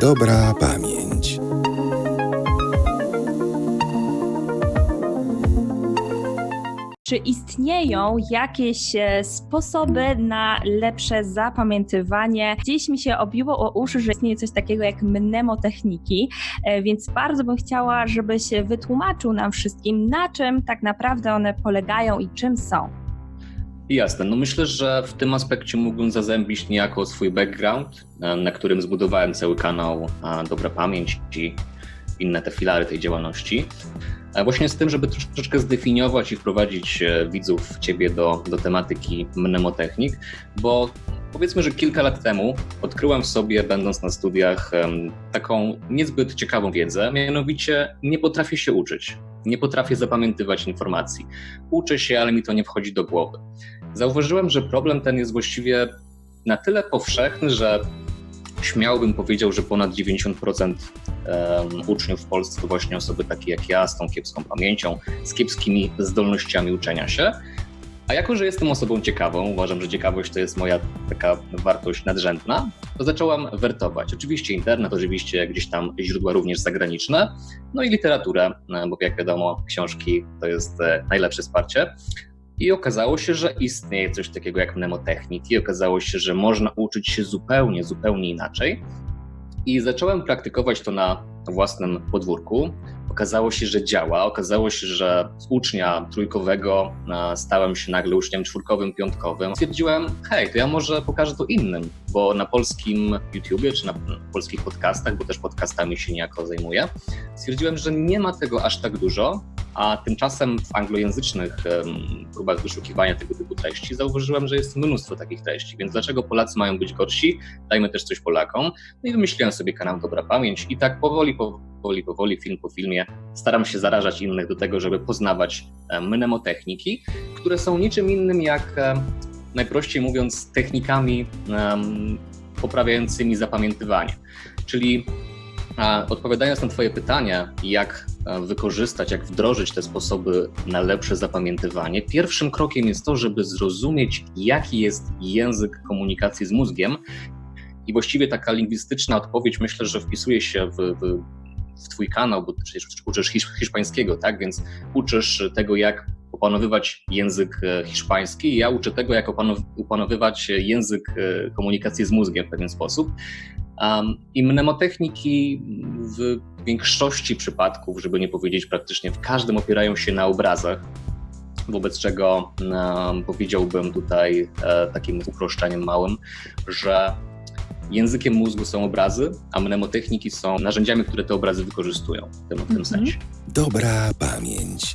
Dobra pamięć. Czy istnieją jakieś e, sposoby na lepsze zapamiętywanie? Gdzieś mi się obiło o uszy, że istnieje coś takiego jak mnemotechniki, e, więc bardzo bym chciała, żebyś wytłumaczył nam wszystkim, na czym tak naprawdę one polegają i czym są. Jasne, no myślę, że w tym aspekcie mógłbym zazębić niejako swój background, e, na którym zbudowałem cały kanał Dobra Pamięć i inne te filary tej działalności. Właśnie z tym, żeby troszeczkę zdefiniować i wprowadzić e, widzów ciebie do, do tematyki mnemotechnik, bo powiedzmy, że kilka lat temu odkryłem w sobie, będąc na studiach, taką niezbyt ciekawą wiedzę, mianowicie nie potrafię się uczyć. Nie potrafię zapamiętywać informacji. Uczę się, ale mi to nie wchodzi do głowy. Zauważyłem, że problem ten jest właściwie na tyle powszechny, że śmiałbym powiedział, że ponad 90% uczniów w Polsce to właśnie osoby takie jak ja, z tą kiepską pamięcią, z kiepskimi zdolnościami uczenia się. A jako, że jestem osobą ciekawą, uważam, że ciekawość to jest moja taka wartość nadrzędna, to zacząłem wertować. Oczywiście internet, oczywiście gdzieś tam źródła również zagraniczne, no i literaturę, bo jak wiadomo, książki to jest e, najlepsze wsparcie. I okazało się, że istnieje coś takiego jak mnemotechniki, okazało się, że można uczyć się zupełnie, zupełnie inaczej. I zacząłem praktykować to na własnym podwórku. Okazało się, że działa. Okazało się, że z ucznia trójkowego stałem się nagle uczniem czwórkowym, piątkowym. Stwierdziłem, hej, to ja może pokażę to innym, bo na polskim YouTubie czy na polskich podcastach, bo też podcastami się niejako zajmuję, stwierdziłem, że nie ma tego aż tak dużo, a tymczasem w anglojęzycznych próbach wyszukiwania tego typu treści zauważyłem, że jest mnóstwo takich treści, więc dlaczego Polacy mają być gorsi? Dajmy też coś Polakom. No i wymyśliłem sobie kanał Dobra Pamięć i tak powoli, powoli, powoli, film po filmie staram się zarażać innych do tego, żeby poznawać mnemotechniki, które są niczym innym jak, najprościej mówiąc, technikami poprawiającymi zapamiętywanie. Czyli Odpowiadając na Twoje pytanie, jak e, wykorzystać, jak wdrożyć te sposoby na lepsze zapamiętywanie, pierwszym krokiem jest to, żeby zrozumieć, jaki jest język komunikacji z mózgiem. I właściwie taka lingwistyczna odpowiedź myślę, że wpisuje się w, w, w Twój kanał, bo przecież uczysz hiszpańskiego, tak? Więc uczysz tego, jak opanowywać język e, hiszpański. Ja uczę tego, jak opanowywać język e, komunikacji z mózgiem w pewien sposób. I mnemotechniki w większości przypadków, żeby nie powiedzieć praktycznie w każdym, opierają się na obrazach, wobec czego powiedziałbym tutaj e, takim uproszczeniem małym, że językiem mózgu są obrazy, a mnemotechniki są narzędziami, które te obrazy wykorzystują w tym, w tym mhm. sensie. Dobra pamięć.